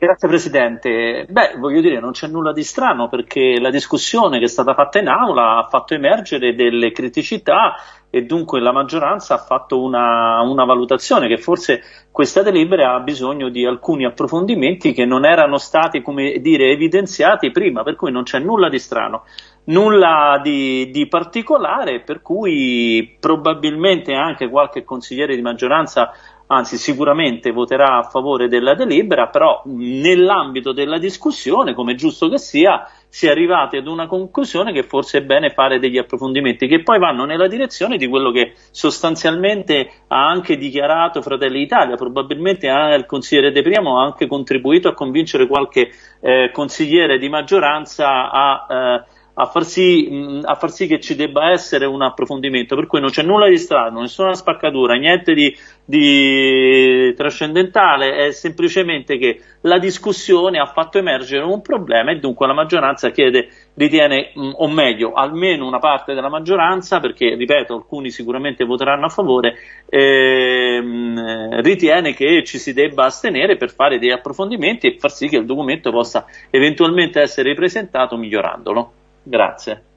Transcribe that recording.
grazie Presidente. Beh, voglio dire, non c'è nulla di strano perché la discussione che è stata fatta in aula ha fatto emergere delle criticità e dunque la maggioranza ha fatto una, una valutazione che forse questa delibera ha bisogno di alcuni approfondimenti che non erano stati, come dire, evidenziati prima, per cui non c'è nulla di strano. Nulla di, di, particolare, per cui probabilmente anche qualche consigliere di maggioranza anzi sicuramente voterà a favore della delibera, però nell'ambito della discussione, come giusto che sia, si è arrivati ad una conclusione che forse è bene fare degli approfondimenti che poi vanno nella direzione di quello che sostanzialmente ha anche dichiarato Fratelli d'Italia, probabilmente il consigliere De Priamo ha anche contribuito a convincere qualche eh, consigliere di maggioranza a eh, a far, sì, a far, sì, che ci debba essere un approfondimento, per cui non c'è nulla di strano, nessuna spaccatura, niente di, di trascendentale, è semplicemente che la discussione ha fatto emergere un problema e dunque la maggioranza chiede, ritiene, o meglio, almeno una parte della maggioranza, perché ripeto, alcuni sicuramente voteranno a favore, ehm, ritiene che ci si debba astenere per fare degli approfondimenti e far sì che il documento possa eventualmente essere ripresentato migliorandolo. Grazie.